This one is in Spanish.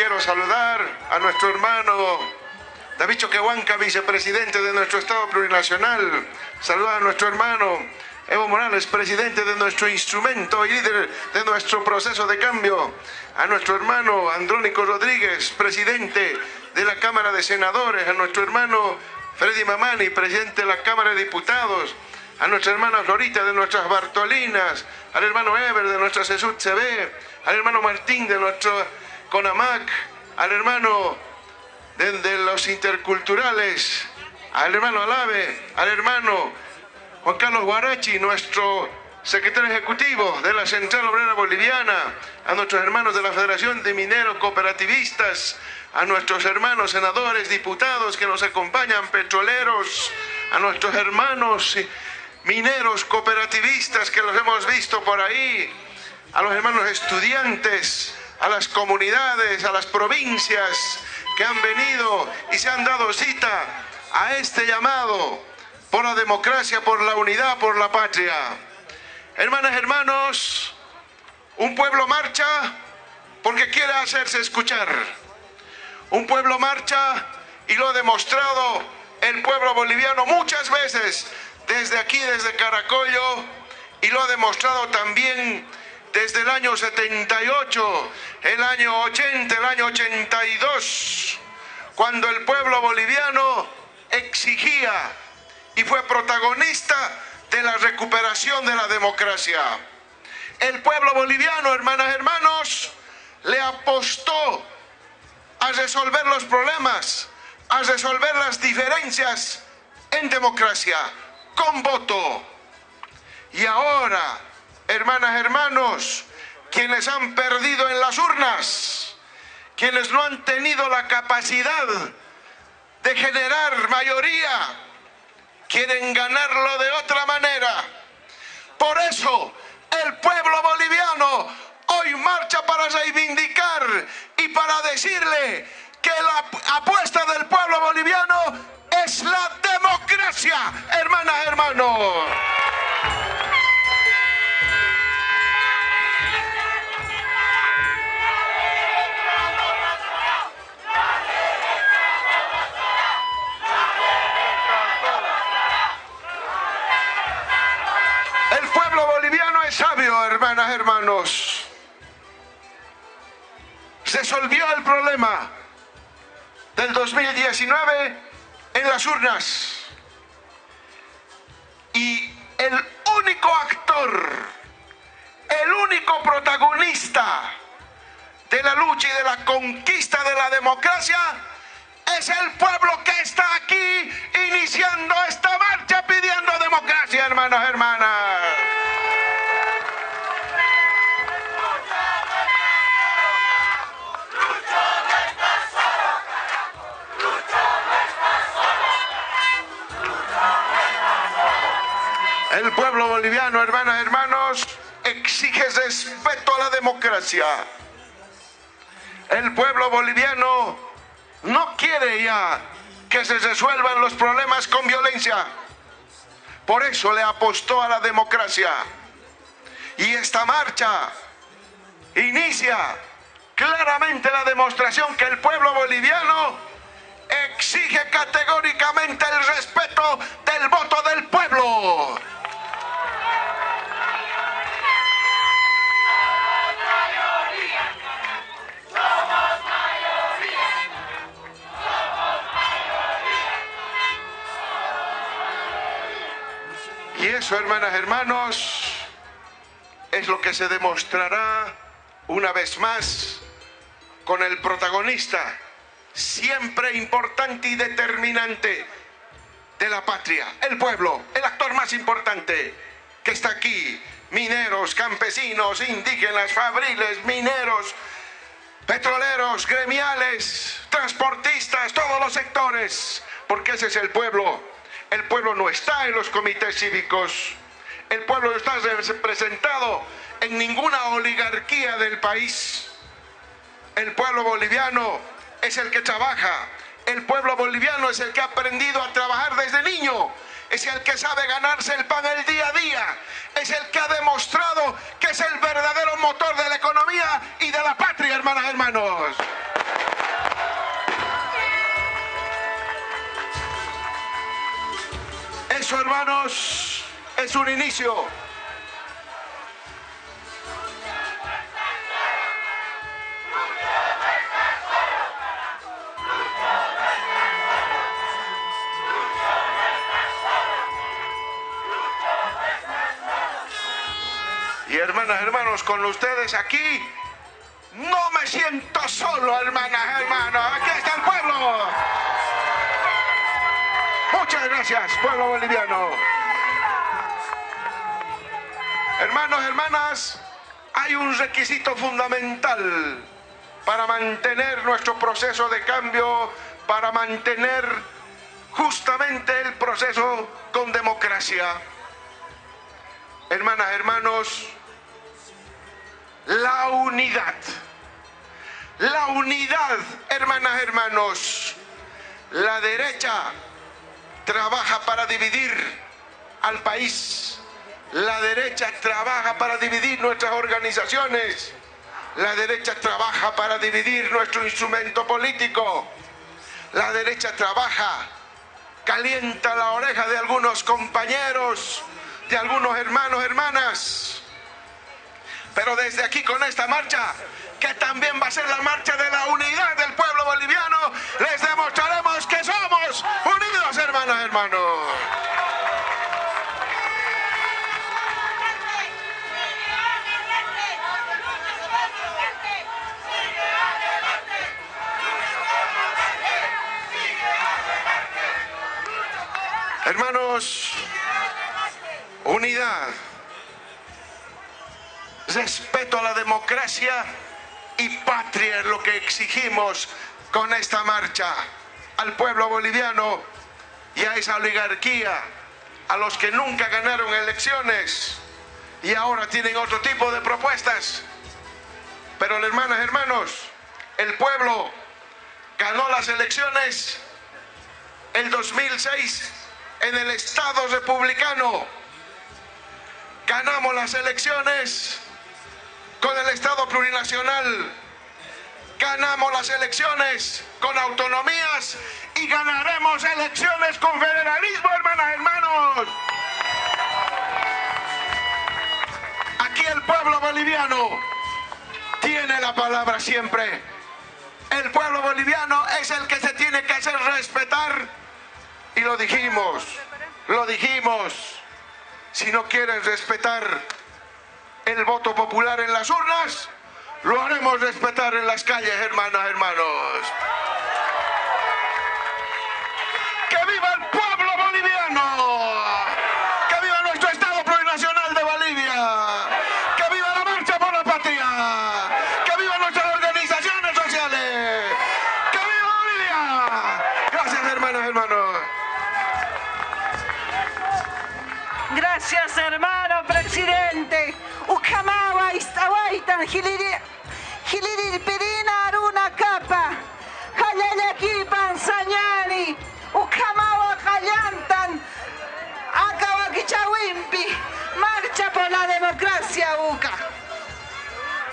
quiero saludar a nuestro hermano David Choquehuanca, vicepresidente de nuestro Estado Plurinacional. Saludar a nuestro hermano Evo Morales, presidente de nuestro instrumento y líder de nuestro proceso de cambio. A nuestro hermano Andrónico Rodríguez, presidente de la Cámara de Senadores. A nuestro hermano Freddy Mamani, presidente de la Cámara de Diputados. A nuestra hermana Florita de nuestras Bartolinas. Al hermano Ever de nuestra Sesut CB. Al hermano Martín de nuestro CONAMAC. Al hermano de, de los interculturales. Al hermano Alave. Al hermano Juan Carlos Guarachi, nuestro secretario ejecutivo de la Central Obrera Boliviana, a nuestros hermanos de la Federación de Mineros Cooperativistas, a nuestros hermanos senadores, diputados que nos acompañan, petroleros, a nuestros hermanos mineros cooperativistas que los hemos visto por ahí, a los hermanos estudiantes, a las comunidades, a las provincias que han venido y se han dado cita a este llamado por la democracia, por la unidad, por la patria. Hermanas, hermanos, un pueblo marcha porque quiere hacerse escuchar. Un pueblo marcha y lo ha demostrado el pueblo boliviano muchas veces desde aquí, desde Caracollo, y lo ha demostrado también desde el año 78, el año 80, el año 82, cuando el pueblo boliviano exigía y fue protagonista de la recuperación de la democracia. El pueblo boliviano, hermanas, hermanos, le apostó a resolver los problemas, a resolver las diferencias en democracia, con voto. Y ahora, hermanas, hermanos, quienes han perdido en las urnas, quienes no han tenido la capacidad de generar mayoría, quieren ganarlo de otra manera. Por eso el pueblo boliviano hoy marcha para reivindicar y para decirle que la apuesta del pueblo boliviano es la democracia, hermanas, hermanos. Pueblo boliviano es sabio, hermanas, hermanos. Resolvió el problema del 2019 en las urnas. Y el único actor, el único protagonista de la lucha y de la conquista de la democracia es el pueblo que está aquí iniciando esta marcha pidiendo democracia, hermanos, hermanas. Pueblo boliviano, hermanas, hermanos, exige respeto a la democracia. El pueblo boliviano no quiere ya que se resuelvan los problemas con violencia. Por eso le apostó a la democracia. Y esta marcha inicia claramente la demostración que el pueblo boliviano exige categóricamente el respeto del voto del pueblo. Hermanas, hermanos, es lo que se demostrará una vez más con el protagonista, siempre importante y determinante de la patria, el pueblo, el actor más importante que está aquí, mineros, campesinos, indígenas, fabriles, mineros, petroleros, gremiales, transportistas, todos los sectores, porque ese es el pueblo. El pueblo no está en los comités cívicos, el pueblo no está representado en ninguna oligarquía del país. El pueblo boliviano es el que trabaja, el pueblo boliviano es el que ha aprendido a trabajar desde niño, es el que sabe ganarse el pan el día a día, es el que ha demostrado que es el verdadero motor de la economía y de la patria, hermanas, hermanos. Hermanos, es un inicio. Y hermanas, hermanos, con ustedes aquí, no me siento solo, hermanas, hermanos. Aquí está el pueblo. Muchas gracias, pueblo boliviano. Hermanos, hermanas, hay un requisito fundamental para mantener nuestro proceso de cambio, para mantener justamente el proceso con democracia. Hermanas, hermanos, la unidad. La unidad, hermanas, hermanos. La derecha trabaja para dividir al país. La derecha trabaja para dividir nuestras organizaciones. La derecha trabaja para dividir nuestro instrumento político. La derecha trabaja, calienta la oreja de algunos compañeros, de algunos hermanos, hermanas. Pero desde aquí con esta marcha, que también va a ser la marcha de la unidad hermanos, unidad, respeto a la democracia y patria es lo que exigimos con esta marcha. Al pueblo boliviano y a esa oligarquía, a los que nunca ganaron elecciones y ahora tienen otro tipo de propuestas. Pero hermanas, hermanos, el pueblo ganó las elecciones el 2006 en el Estado republicano. Ganamos las elecciones con el Estado plurinacional. Ganamos las elecciones con autonomías y ganaremos elecciones con federalismo, hermanas, hermanos. Aquí el pueblo boliviano tiene la palabra siempre. El pueblo boliviano es el que se tiene que hacer respetar y lo dijimos, lo dijimos. Si no quieren respetar el voto popular en las urnas, lo haremos respetar en las calles, hermanas, hermanos. ¡Que viva el pueblo boliviano! ¡Que viva nuestro Estado plurinacional de Bolivia! ¡Que viva la marcha por la patria! ¡Que viva nuestras organizaciones sociales! ¡Que viva Bolivia! Gracias, hermanas, hermanos. Gracias, hermano presidente. Ukamawa, Istawaitan, Giliria.